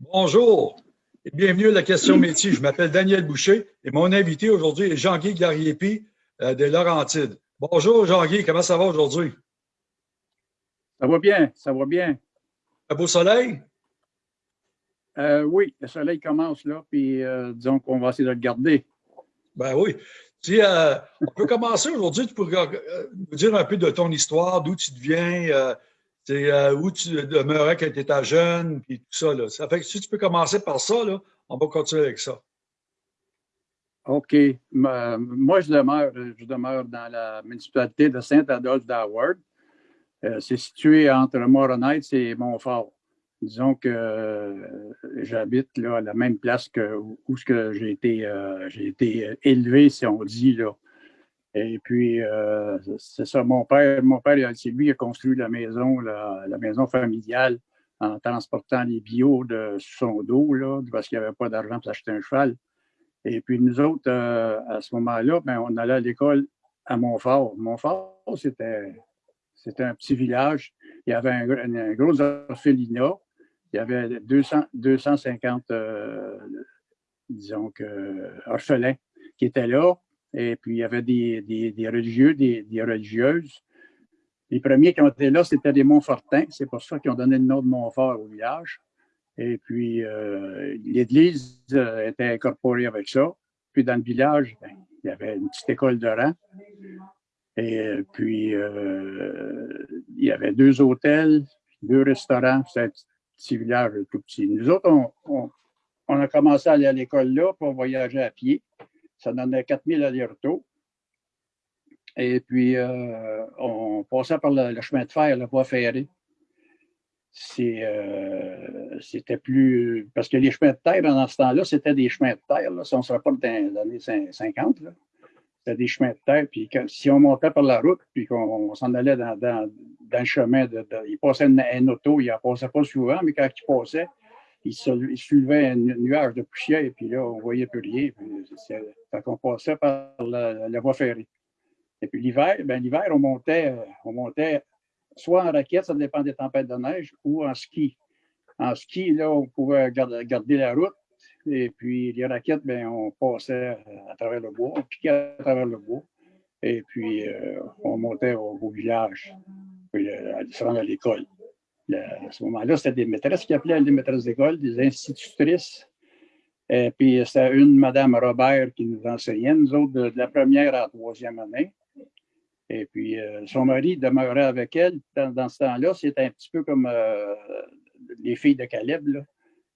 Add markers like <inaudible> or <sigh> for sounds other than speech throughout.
Bonjour et bienvenue à la question métier. Je m'appelle Daniel Boucher et mon invité aujourd'hui est Jean-Guy Gariepi euh, de Laurentides. Bonjour Jean-Guy, comment ça va aujourd'hui? Ça va bien, ça va bien. Un beau soleil? Euh, oui, le soleil commence là, puis euh, disons qu'on va essayer de le garder. Ben oui. On peut commencer aujourd'hui, tu pourrais nous dire un peu de ton histoire, d'où tu viens, c'est euh, où tu demeurais quand tu étais jeune, puis tout ça. Là. Ça fait que si tu peux commencer par ça, là, on va continuer avec ça. OK. moi, je demeure, je demeure dans la municipalité de Saint-Adolphe d'Howard. Euh, c'est situé entre Moronite et Montfort. Disons que euh, j'habite à la même place que où, j'ai été, été élevé, si on dit. Là. Et puis, euh, c'est ça, mon père, mon père, c'est lui qui a construit la maison, la, maison familiale en transportant les bio de son dos, là, parce qu'il n'y avait pas d'argent pour acheter un cheval. Et puis, nous autres, euh, à ce moment-là, ben, on allait à l'école à Montfort. Montfort, c'était, c'était un petit village. Il y avait un, gros orphelinat. Il y avait 200, 250, euh, disons que, orphelins qui étaient là. Et puis, il y avait des, des, religieux, des, religieuses. Les premiers qui ont été là, c'était des Montfortins. C'est pour ça qu'ils ont donné le nom de Montfort au village. Et puis, euh, l'Église euh, était incorporée avec ça. Puis, dans le village, ben, il y avait une petite école de rang. Et puis, euh, il y avait deux hôtels, deux restaurants. C'est un petit village tout petit. Nous autres, on, on a commencé à aller à l'école là, pour voyager à pied. Ça donnait 4000 allers-retours. Et puis, euh, on passait par le, chemin de fer, la voie ferrée. Euh, c'était plus. Parce que les chemins de terre, dans ce temps-là, c'était des chemins de terre. Si on se rappelle dans les années 50, c'était des chemins de terre. Puis si on montait par la route, puis qu'on s'en allait dans, le chemin, de, il passait un, auto, il ne passait pas souvent, mais quand il passait, il, soulevait un nuage de poussière, et puis là, on ne voyait plus rien. Fait qu'on passait par la, voie ferrée. Et puis l'hiver, ben, l'hiver, on montait, on montait soit en raquette, ça dépend des tempêtes de neige, ou en ski. En ski, là, on pouvait garder, la route. Et puis les raquettes, ben, on passait à travers le bois, on piquait à travers le bois. Et puis euh, on montait au, village, puis euh, se rendre à l'école à ce moment-là, c'était des maîtresses qui appelaient des maîtresses d'école, des institutrices. Et puis, c'était une Madame Robert qui nous enseignait, nous autres, de, la première à la troisième année. Et puis, euh, son mari demeurait avec elle dans, ce temps-là. C'était un petit peu comme euh, les filles de Caleb. Il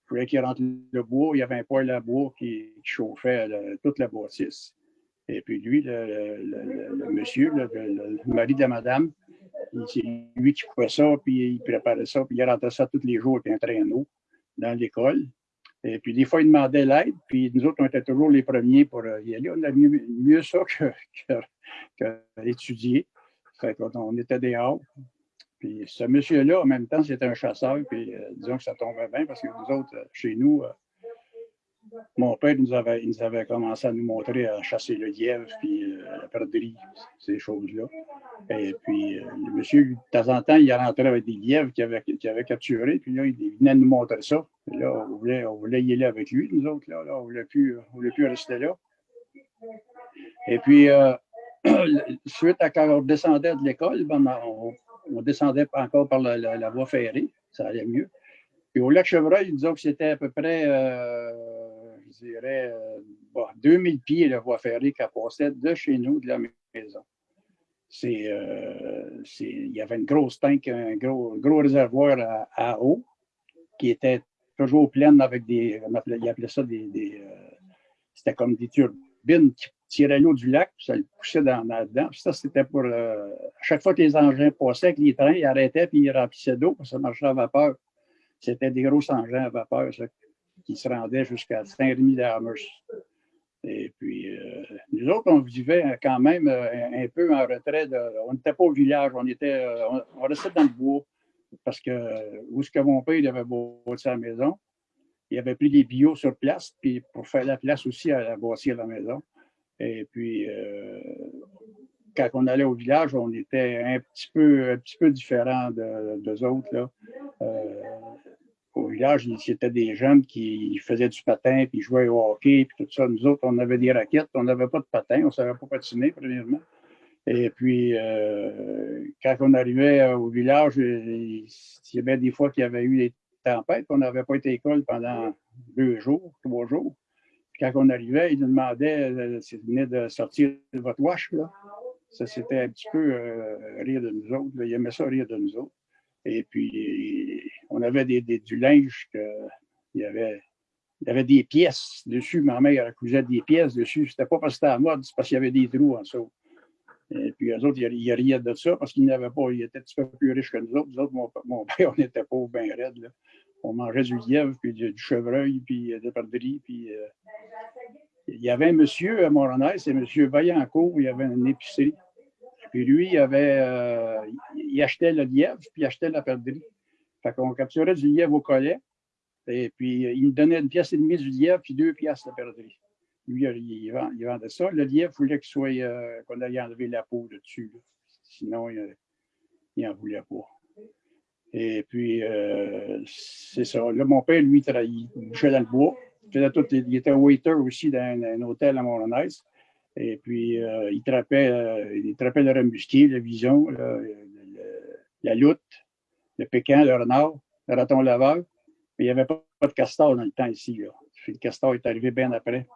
fallait qu'il rentre le bois. Il y avait un poêle à bois qui, chauffait toute la bâtisse. Et puis, lui, le, monsieur, le, mari de madame, c'est lui qui coupait ça, puis il préparait ça, puis il rentrait ça tous les jours avec un traîneau dans l'école. Et puis, des fois, il demandait l'aide, puis nous autres, on était toujours les premiers pour euh, y aller. On a mieux, mieux ça que, <laughs> que, Fait on était dehors. Puis ce monsieur-là, en même temps, c'était un chasseur, puis euh, disons que ça tombait bien parce que nous autres, euh, chez nous, mon père nous avait, nous avait commencé à nous montrer à chasser le lièvre, puis la perdrix, ces choses-là. Et puis, euh, le monsieur, de temps en temps, il rentrait avec des lièvres qu'il avait, avait capturés, puis là, il venait nous montrer ça. là, on voulait, on voulait y aller avec lui, nous autres, là, on ne voulait, plus, rester là. Et puis, euh, <clears throat> suite à quand on descendait de l'école, ben, on, descendait encore par la, la, voie ferrée, ça allait mieux. Puis au lac Chevreuil, disons que c'était à peu près je dirais, 2000 euh, pieds de voie ferrée qui passait de chez nous, de la maison. Euh, il y avait une grosse tank, un gros, réservoir à, eau qui était toujours plein avec des, appelait, appelait ça des, euh, c'était comme des turbines qui tiraient l'eau du lac, puis ça le poussait dans, dedans. ça, c'était pour, à chaque fois que les engins passaient avec les trains, ils arrêtaient puis ils remplissaient d'eau, que ça marchait à vapeur. C'était des gros engins à vapeur, ça, qui se rendait jusqu'à Saint-Rémy d'Amers. Et puis, euh, nous autres, on vivait quand même euh, un, peu en retrait. on n'était pas au village, on, était, euh, on, restait dans le bois. Parce que où ce que mon père il avait bâti sa maison, il avait pris des bio sur place, puis pour faire la place aussi à la bâtir la maison. Et puis, quand on allait au village, on était un petit peu, un petit peu différent de, autres. Là c'était des jeunes qui faisaient du patin, puis jouaient au hockey, puis tout ça. Nous autres, on avait des raquettes, on n'avait pas de patin, on ne savait pas patiner, premièrement. Et puis, euh, quand on arrivait au village, il y avait des fois qu'il y avait eu des tempêtes, on n'avait pas été à l'école pendant deux jours, trois jours. Puis quand on arrivait, ils nous demandaient euh, si vous venez de sortir de votre wash, là. Ça, c'était un petit peu euh, rire de nous autres. Ils aimaient ça rire de nous autres. Et puis, on avait des, du linge que, il y avait il y avait des pièces dessus. Ma mère cousait des pièces dessus. C'était pas parce que c'était à mode, c'est parce qu'il y avait des trous en dessous. Et puis, eux autres, ils riaient de ça parce qu'ils n'avaient pas, ils étaient un petit peu plus riches que nous autres. Nous autres, mon, père, on était pauvres, bien raides. Là. On mangeait du lièvre, puis du, chevreuil, puis euh, des perdrix. Puis, euh, il y avait un monsieur à Moronay, c'est M. Vaillancourt, il y avait une épicerie. Puis lui, il, avait, euh, il achetait le lièvre, puis il achetait la perdrix. Fait qu'on capturait du lièvre au collet, et puis il nous donnait une pièce et demie du lièvre, puis deux pièces de perdrix. Lui, il, vendait ça. Le lièvre, il voulait soit, euh, qu'on aille enlever la peau dessus. Sinon, il n'en voulait pas. Et puis, euh, c'est ça. Là, mon père, lui, il bougeait dans le bois. Il, tout, il était waiter aussi dans un, hôtel à Montréal. Et puis, euh, il, trappait, il le remusquier, la vision, la loutre, le pécan, le renard, le raton laveur. Mais il n'y avait pas, de castor dans le temps ici. Le castor est arrivé bien après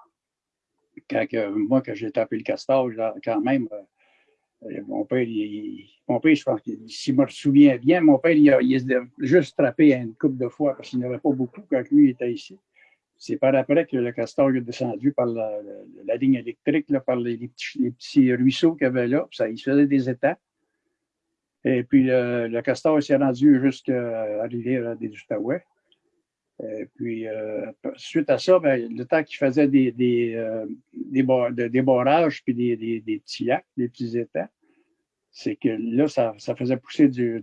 quand moi, quand j'ai tapé le castor, quand même, euh, mon père, mon père, je pense que si je me souviens bien, mon père, il a, juste trappé une couple de fois parce qu'il n'y avait pas beaucoup quand lui était ici. C'est par après que le castor est descendu par la, ligne électrique, par les, petits, ruisseaux qu'il y avait là. Ça, il se faisait des états. Et puis le, castor s'est rendu jusqu'à la rivière des Outaouais. Et puis, euh, suite à ça, ben, le temps qu'il faisait des, des, euh, des, barrages puis des, des, petits lacs, des petits étangs, c'est que là, ça, ça faisait pousser des,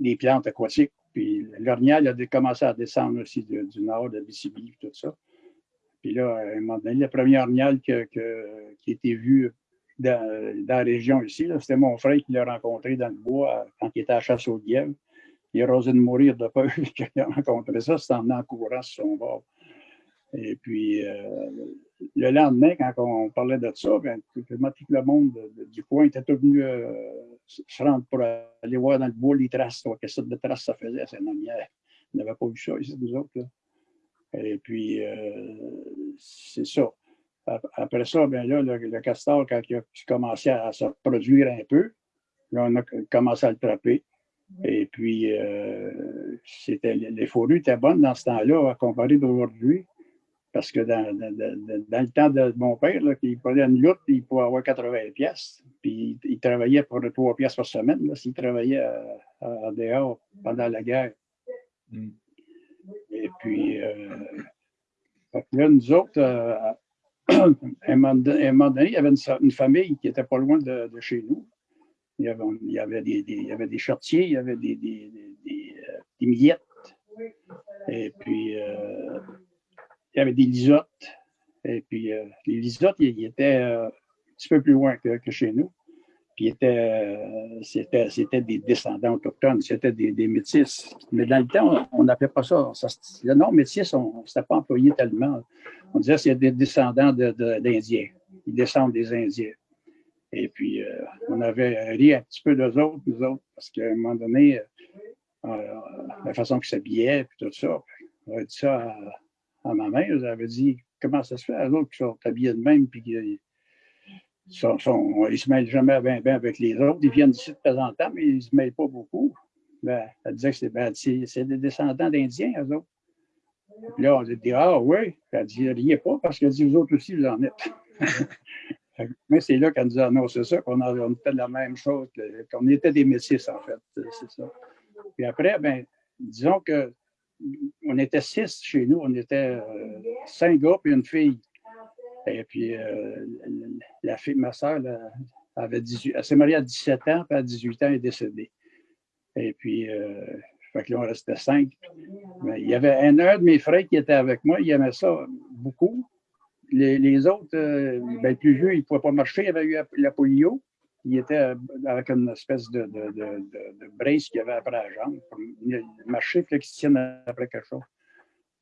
des, plantes aquatiques. Puis l'orignal a commencé à descendre aussi du, nord, de Mississippi, tout ça. Puis là, à un moment donné, le premier orignal que, que, qui a été vu dans, la région ici, c'était mon frère qui l'a rencontré dans le bois quand il était à chasse au lièvre il a osé de mourir de peur <laughs> qu'il a rencontré ça, c'est en courant sur son bord. Et puis, euh, le lendemain, quand on parlait de ça, ben, tout le monde du coin était venu euh, se rendre pour aller voir dans le bois les traces, quelle sorte de traces ça faisait. C'est on n'avait pas vu ça ici, nous autres. Et puis, euh, c'est ça. Après ça, ben là, le, castor, quand il a commencé à se produire un peu, là, on a commencé à le trapper. Et puis, euh, c'était, les fourrures étaient bonnes dans ce temps-là, à comparer d'aujourd'hui. Parce que dans, dans, le temps de mon père, là, il prenait une lutte, il pouvait avoir 80 pièces. Puis il, travaillait pour 3 pièces par semaine, s'il travaillait à, dehors pendant la guerre. Mm. Et puis, euh, là, nous autres, euh, un moment donné, il y avait une, famille qui n'était pas loin de chez nous. Il y avait, des, il y avait des chartiers, il y avait des, des, des, euh, millettes. Et puis, euh, il y avait des lisottes. Et puis, euh, les lisottes, ils, étaient un petit peu plus loin que, chez nous. Puis, c'était, des descendants autochtones, c'était des, des, métis. Mais dans le temps, on n'appelait pas ça, ça. Le nom métis, on ne pas employé tellement. On disait c'est des descendants d'Indiens. Ils descendent des Indiens. Et puis, euh, on avait ri un petit peu d'eux autres, nous autres, parce qu'à un moment donné, euh, la façon qu'ils s'habillaient, puis tout ça, on avait dit ça à, ma mère, j'avais dit, comment ça se fait, les autres qui sont habillés de même, puis qu'ils sont, ils se mêlent jamais bien, bien avec les autres, ils viennent ici de temps en temps, mais ils ne se mêlent pas beaucoup. Ben, elle disait que ben, c'est des descendants d'Indiens, eux autres. Là, on dit, ah oui. Elle dit, riez pas, parce qu'elle dit, vous autres aussi, vous en êtes. <laughs> Mais c'est là qu'elle nous a annoncé ça, qu'on on était la même chose, qu'on était des métis, en fait. C'est ça. Puis après, ben, disons que on était six chez nous, on était euh, cinq gars et une fille. Et puis, euh, la fille, ma soeur, avait 18, elle s'est mariée à 17 ans, puis à 18 ans, elle est décédée. Et puis, euh, fait que là, on restait cinq. Mais il y avait un, de mes frères qui était avec moi, il aimait ça beaucoup les, autres, euh, ben, plus vieux, ils ne pouvaient pas marcher, il avait eu la polio. il était avec une espèce de, de, de, brace qu'il avait après la jambe. Il marchait, il qu'il tienne après quelque chose.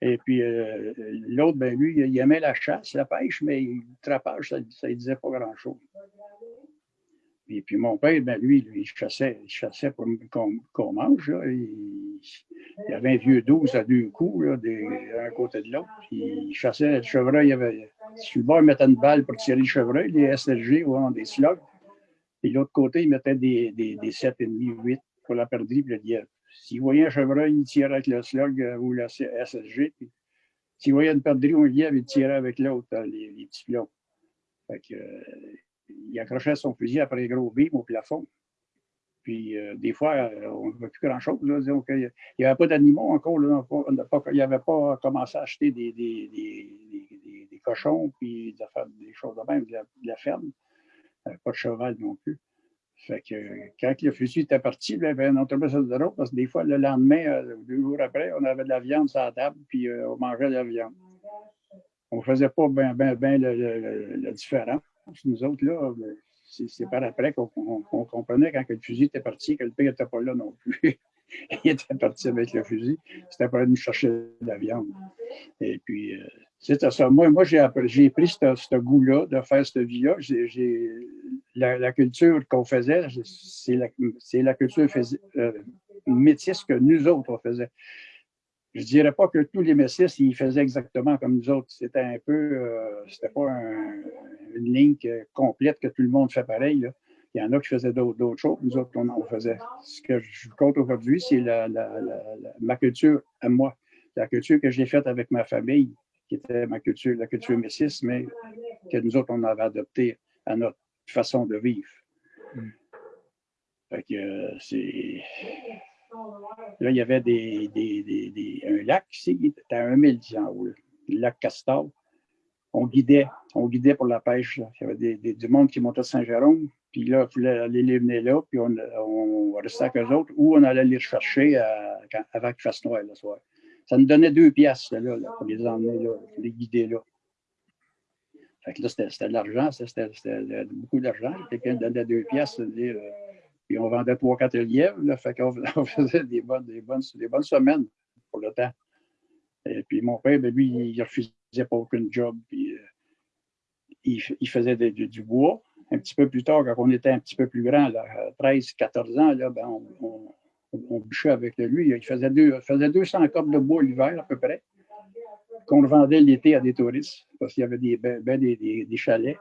Et puis euh, l'autre, ben lui, il aimait la chasse, la pêche, mais le trapage, ça ne disait pas grand-chose. Et puis mon père, ben lui, lui, il chassait, il chassait pour qu'on mange. Il, y avait un vieux 12 à deux coups, là, d'un côté de l'autre. Il chassait le chevreuil. Il avait, sur le bord, il mettait une balle pour tirer le chevreuil, les SLG ou des slugs. Puis l'autre côté, il mettait des, des, des 7,5, 8 pour la perdrix. Puis s'il voyait un chevreuil, il tirait avec le slug euh, ou le SLG. S'il voyait une perdrix ou un lièvre, il tirait avec l'autre, euh, les, les, petits pions. Fait que, euh, il accrochait son fusil après les gros beams au plafond. Puis des fois, on ne voit plus grand-chose. Il n'y avait pas d'animaux encore. Là, il n'y avait pas commencé à acheter des, des, des, des cochons puis des choses de même, de la ferme pas de cheval non plus. Fait que quand le fusil était parti, y avait un autobus de route parce que des fois, le lendemain, euh, deux jours après, on avait de la viande sur la table, puis euh, on mangeait de la viande. On ne faisait pas bien ben, ben le, différent. Nous autres, là, c'est par après qu'on comprenait quand le fusil était parti, que le père n'était pas là non plus. <laughs> il était parti avec le fusil. C'était pour aller nous chercher de la viande. Et puis, euh, ça. Moi, moi j'ai pris ce, goût-là de faire cette vie-là. La, culture qu'on faisait, c'est la, la, culture euh, métisse que nous autres, on faisait. Je ne dirais pas que tous les métis, ils faisaient exactement comme nous autres. C'était un peu, euh, c'était pas une ligne complète que tout le monde fait pareil. Il y en a qui faisaient d'autres choses, nous autres, on faisait. Ce que je compte aujourd'hui, c'est ma culture à moi, la culture que j'ai faite avec ma famille qui était ma culture, la culture métisse, mais que nous autres, on avait adopté à notre façon de vivre. Mm. Fait que euh, c'est. Là, il y avait des, des, des, un lac ici, était à 1000 en haut, le lac Castor. On guidait, on guidait pour la pêche. Il y avait des, du monde qui montait à Saint-Jérôme, puis là, il fallait aller les venir là, puis on, on restait avec eux autres, ou on allait les chercher avant qu'il fasse noir le soir. Ça nous donnait deux pièces là, pour les emmener là, pour les guider là. Fait que là, c'était de l'argent, c'était beaucoup d'argent. Quelqu'un donnait deux pièces, dire, puis on vendait trois, quatre lièvres. Là, fait qu'on <laughs> on faisait des bonnes, des, bonnes, des bonnes semaines pour le temps. Et puis mon père, ben, lui, il refusait pas aucun job. Puis, euh, il, il, faisait du bois. Un petit peu plus tard, quand on était un petit peu plus grand, 13, 14 ans, là, ben, on, on bûchait avec lui. Il faisait, deux, faisait 200 cordes de bois l'hiver à peu près, qu'on vendait l'été à des touristes, parce qu'il y avait des, ben, ben des, des, chalets.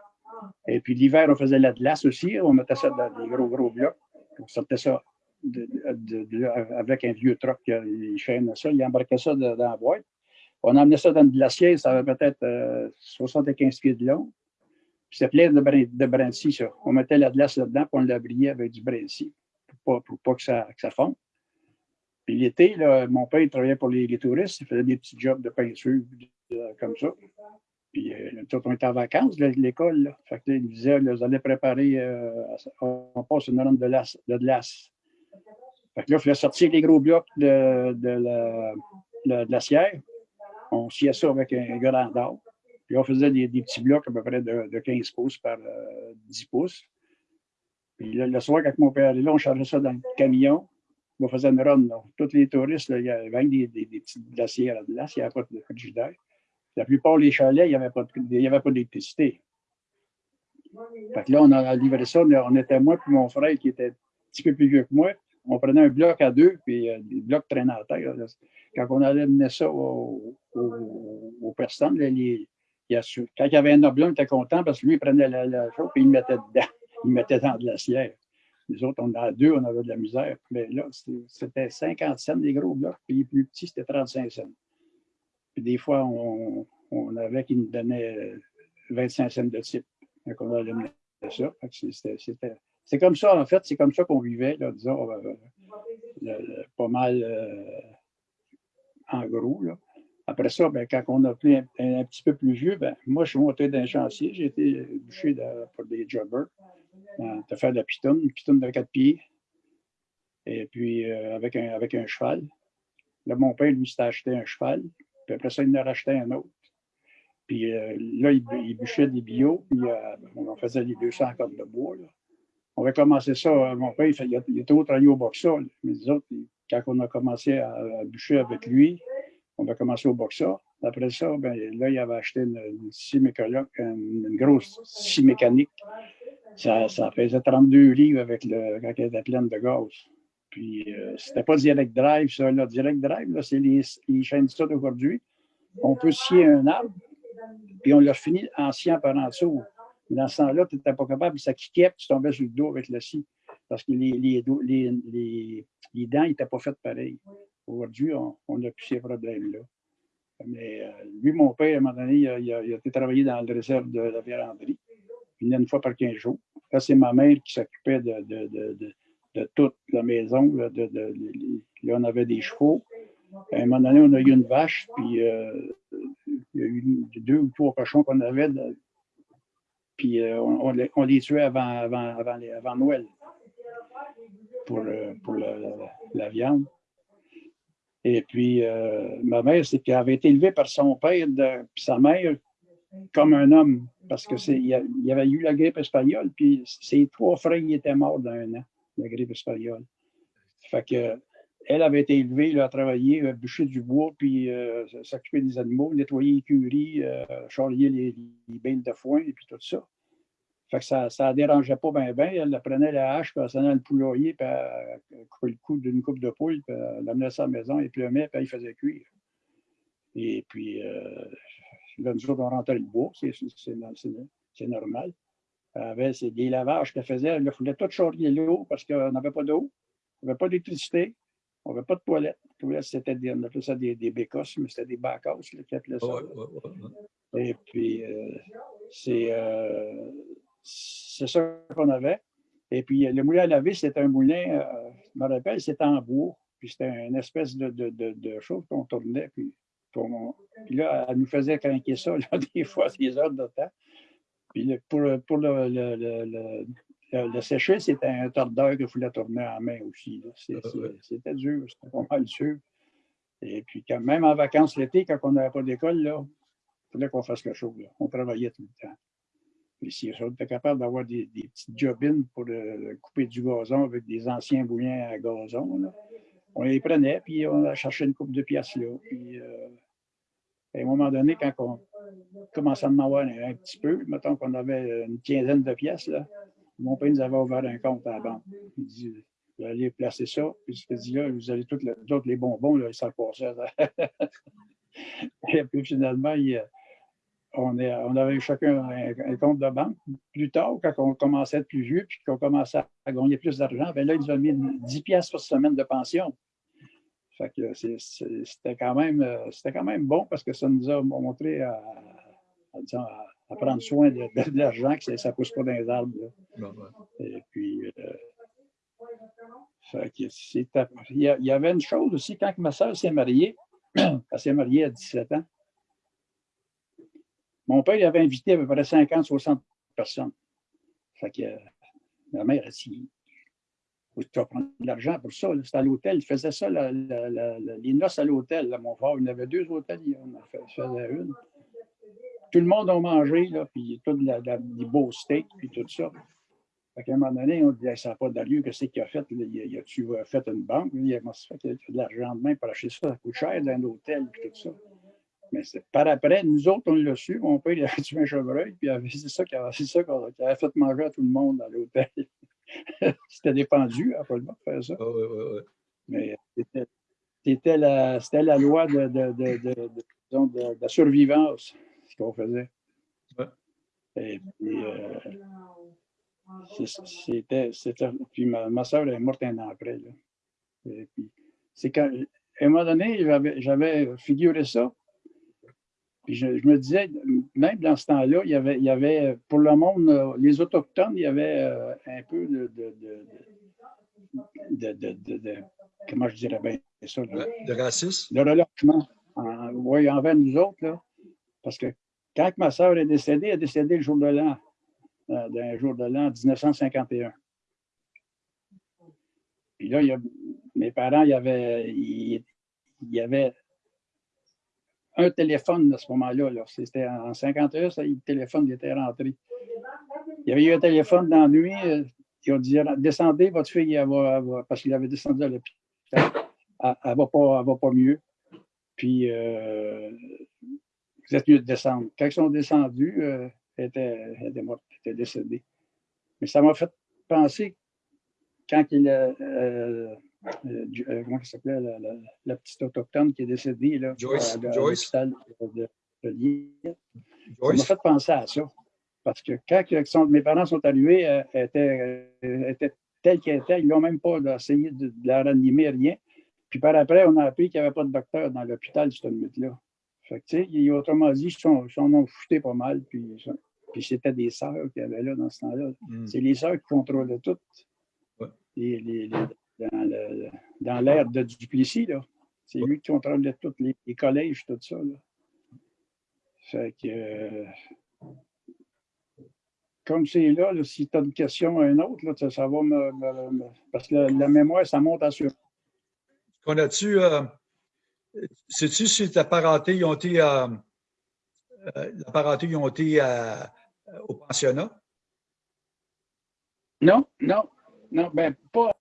Et puis l'hiver, on faisait la glace aussi. On mettait ça dans des gros, gros blocs. On sortait ça avec un vieux truck, il chaînait ça, il embarquait ça dans la boîte. On emmenait ça dans le glacier, ça avait peut-être 75 euh, pieds de long. C'était plein de, brin, de ça. On mettait la glace là-dedans, puis on l'abriait avec du brinci pour pas, pas que, ça, que fonde. Puis l'été, mon père il travaillait pour les, touristes, il faisait des petits jobs de peinture comme ça. Puis euh, on était en vacances l'école. Fait que, il disait, vous allez préparer, euh, on passe une ronde de, glace. Fait que là, il fallait sortir les gros blocs de, la, la glacière. On sciait ça avec un grand d'or. Puis on faisait des, petits blocs à peu près de, de 15 pouces par 10 euh, pouces. Puis le, soir, quand mon père là, on chargeait ça dans le camion. On faisait une run. Là. Tous les touristes, là, il y avait des, des, des petites glaciers à la glace, il n'y avait pas de frigidaire. La plupart des chalets, il n'y avait pas d'électricité. Que là, on a livré ça. On était moi et mon frère qui était un petit peu plus vieux que moi. On prenait un bloc à deux, puis euh, des blocs traînaient à terre. Quand on allait mener ça aux, personnes, quand il y avait un oblong, il était content parce que lui, il prenait la, chose et il mettait dedans <laughs> ils mettaient dans de la glacière. Les autres, on a deux, on avait de la misère. Mais là, c'était 50 cents des gros blocs, puis les plus petits, c'était 35 cents. Puis des fois, on, avait qui nous donnaient 25 cents de type. Donc, on mettre ça. C'est comme ça, en fait, c'est comme ça qu'on vivait, là, disons, euh, pas mal euh, en gros. Là. Après ça, ben, quand on a pris un, petit peu plus vieux, ben, moi, je suis monté d'un chantier. J'ai été bouché pour des jobbers de faire de la pitonne, une pitonne de quatre pieds, et puis euh, avec, un, avec un cheval. Là, mon père, lui, s'est acheté un cheval, puis après ça, il en a racheté un autre. Puis euh, là, il, bûchait des bio, puis euh, on faisait les 200 cordes de bois. on va commencer ça. Euh, mon père, il, il, il était au travailler au boxa. Mais les quand on a commencé à, bûcher avec lui, on a commencé au boxa. Après ça, ben, là, il avait acheté une, scie une, grosse scie mécanique. Ça, ça, faisait 32 livres avec le, quand elle était pleine de gaz. Puis, euh, c'était pas direct drive, ça. Là. Direct drive, c'est les, les chaînes d'aujourd'hui. On peut scier un arbre, puis on l'a fini en sciant par en dessous. Dans ce temps-là, tu n'étais pas capable, ça kickait, puis tu tombais sur le dos avec le scie. Parce que les, les, les, les dents n'étaient pas faites pareil. Aujourd'hui, on n'a plus ces problèmes-là. Mais euh, lui, mon père, à un moment donné, il a, été travailler dans le réserve de la véranderie. Il venait une fois par 15 jours. Là, c'est ma mère qui s'occupait de, toute la maison. Là, on avait des chevaux. À un moment donné, on a eu une vache, puis euh, il y a eu deux ou trois cochons qu'on avait. puis euh, on, les, tuait avant, avant, Noël pour, pour la, viande. Et puis, euh, ma mère, c'est qu'elle avait été élevée par son père et sa mère comme un homme, parce que il y, avait eu la grippe espagnole, puis ses trois frères étaient morts dans un an, la grippe espagnole. Elle avait été élevée, elle a travaillé, bûcher du bois, puis euh, s'occuper des animaux, nettoyer les curies, euh, charrier les, les de foin et puis tout ça. Fait que ça ne dérangeait pas bien, bien. Elle prenait la hache, puis elle s'en allait le poulailler, puis elle coupait le cou d'une coupe de poule, puis elle l'amenait à sa maison, il pleumait, puis elle faisait cuire. Et puis, euh, là, nous autres, on rentrait le bois, c'est normal. Avait des lavages qu'elle faisait, il fallait tout charrier l'eau parce qu'on n'avait pas d'eau, on n'avait pas d'électricité, on n'avait pas de toilette. C'était des, on appelait ça des, des bécosses, mais c'était des bacosses qui appelaient ça. Et puis, euh, c'est. Euh, c'est ça qu'on avait. Et puis, le moulin à laver, c'était un moulin, euh, je me rappelle, c'était en bois. Puis c'était une espèce de, de, de, chose qu'on tournait. Puis, puis, là, elle nous faisait craquer ça, <laughs> des fois, des heures de temps. Puis pour, pour le, le, le, le sécher, c'était un tordeur qu'il fallait tourner en main aussi. C'était dur, c'était pas mal dur. Et puis, quand, même en vacances l'été, quand on n'avait pas d'école, il fallait qu'on fasse quelque chose. On travaillait tout le temps. Puis si on était capable d'avoir des, des, petites jobines pour euh, couper du gazon avec des anciens bouillons à gazon, on les prenait, puis on a cherché une coupe de pièces là. Puis, euh, à un moment donné, quand on commençait à en avoir un, petit peu, mettons qu'on avait une quinzaine de pièces, là, mon père nous avait ouvert un compte à la banque. Il dit vous allez placer ça, puis il dit là, vous allez tous les, bonbons, là, ça passait. <laughs> Et puis finalement, il, on, avait chacun un, compte de banque. Plus tard, quand on commençait à être plus vieux puis qu'on commençait à gagner plus d'argent, bien là, ils ont mis 10 pièces par semaine de pension. Fait que c'était quand, même, quand même bon parce que ça nous a montré à, prendre soin de, l'argent, que ça ne pousse pas dans les arbres. Et puis, euh, il y, avait une chose aussi, quand ma soeur s'est mariée, <clears throat> elle s'est mariée à 17 ans, mon père il avait invité à peu près 50, 60 personnes. Fait que ma mère a dit tu vas prendre de l'argent pour ça. C'était à l'hôtel. Il faisait ça, les noces à l'hôtel. Mon frère, il y avait deux hôtels, il en faisait une. Tout le monde a mangé, là, puis tout la, des beaux steaks, puis tout ça. Qu'à un moment donné, on disait, ça n'a pas d'allure, qu'est-ce qu'il a fait? Il a, tu as fait une banque? Il a fait de l'argent de main pour acheter ça, ça coûte cher dans l'hôtel, puis tout ça. Mais par après, nous autres, on l'a su. Mon père, il avait tué un chevreuil, puis c'est ça qu'il avait, avait, fait manger à tout le monde dans l'hôtel. <laughs> c'était dépendu, à pas le de faire ça. Mais c'était la, la, loi de, de, de, de, la survivance, ce qu'on faisait. Et puis, euh, c'était. Puis ma, ma soeur est morte un an après. Là. Et puis, c'est quand. À un moment donné, j'avais figuré ça puis je, me disais, même dans ce temps-là, il y avait, il y avait, pour le monde, euh, les Autochtones, il y avait euh, un peu de, de, de, comment je dirais bien ça? de racisme? De relâchement. oui, envers nous autres, là. Parce que quand ma soeur est décédée, elle est décédée le jour de l'an, euh, d'un jour de l'an 1951. Puis là, il y a, mes parents, il y avait, il, il y avait un téléphone à ce moment-là. C'était en 51, ça, le téléphone était rentré. Il y avait eu un téléphone dans la nuit. Euh, ils ont dit descendez, votre fille, elle va, parce qu'il avait descendu à l'hôpital, elle, ne va, pas, va pas mieux. Puis, euh, vous êtes mieux de descendre. Quand ils sont descendus, euh, elle, était, elle, était, morte, elle était décédée. Mais ça m'a fait penser, quand il a. Euh, euh, comment il s'appelait, la, petite autochtone qui est décédée là, Joyce, à, Joyce? de, de, Ça m'a fait penser à ça. Parce que quand mes parents sont arrivés, elle était, était telle qu'elle était. Ils n'ont même pas essayé de, la ranimer, rien. Puis par après, on a appris qu'il n'y avait pas de docteur dans l'hôpital, cette. Fait que, sais, autrement dit, ils s'en ont fouté pas mal. Puis, puis c'était des sœurs qu'il y avait là dans ce temps-là. Hmm. C'est les sœurs qui contrôlaient tout. Les, les, dans l'ère de Duplessis, là. C'est lui qui contrôlait tous les, collèges, tout ça. Là. Fait que. Euh, comme c'est là, si tu as une question à un autre, là, ça, va me, Parce que la, mémoire, ça monte à sur. Connais-tu. Euh, sais-tu si ta parenté, ils ont été. Euh, euh, la parenté, ils ont été au pensionnat? Non, non, non, ben pas.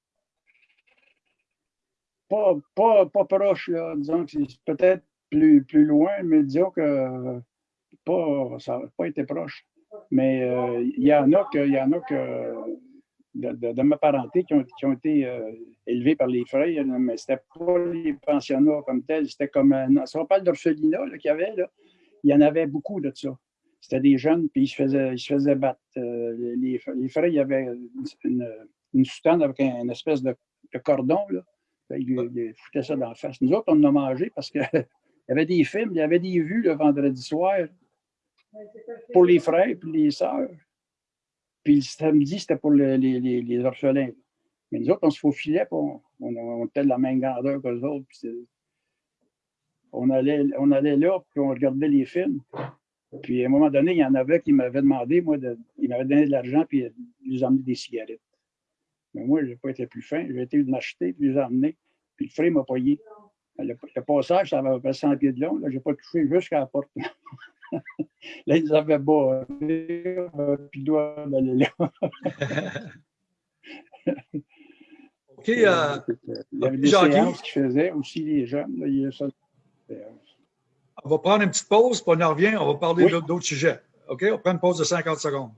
Pas, pas, pas proche, là. disons que c'est peut-être plus, plus loin, mais disons que pas, ça n'a pas été proche. Mais euh, il y en a que, y en a que de, ma parenté qui ont, qui ont été euh, élevés par les frères, mais ce n'était pas les pensionnats comme tels, c'était comme un, si on parle d'orphelinat qu'il y avait, il y en avait beaucoup de ça. C'était des jeunes, puis ils se faisaient, ils se faisaient battre. Euh, les, les, frères, il y avait une, une soutane avec un, une espèce de, cordon, là. Ben, ils, ils, foutaient ça dans la face. Nous autres, on en a mangé parce qu'il <laughs> y avait des films, il y avait des vues le vendredi soir pour les frères et les sœurs. Puis le samedi, c'était pour les, les, les, orphelins. Mais nous autres, on se faufilait, on, on, on était de la même grandeur que les autres. on, allait, on allait là, puis on regardait les films. Puis à un moment donné, il y en avait qui m'avaient demandé, moi, de, ils m'avaient donné de l'argent, puis ils nous emmenaient des cigarettes. Mais moi, je n'ai pas été plus fin. J'ai été m'acheter, puis les emmener. Puis le frère m'a payé. Le, passage, ça avait 100 pieds de long. Je n'ai pas touché jusqu'à la porte. <laughs> là, ils avaient beau, puis doit d'aller là. <laughs> OK. Euh, il y avait des séances qui faisaient aussi les jeunes. Là, il y a ça. On va prendre une petite pause, puis on en revient. On va parler d'autres sujets. OK? On prend une pause de 50 secondes.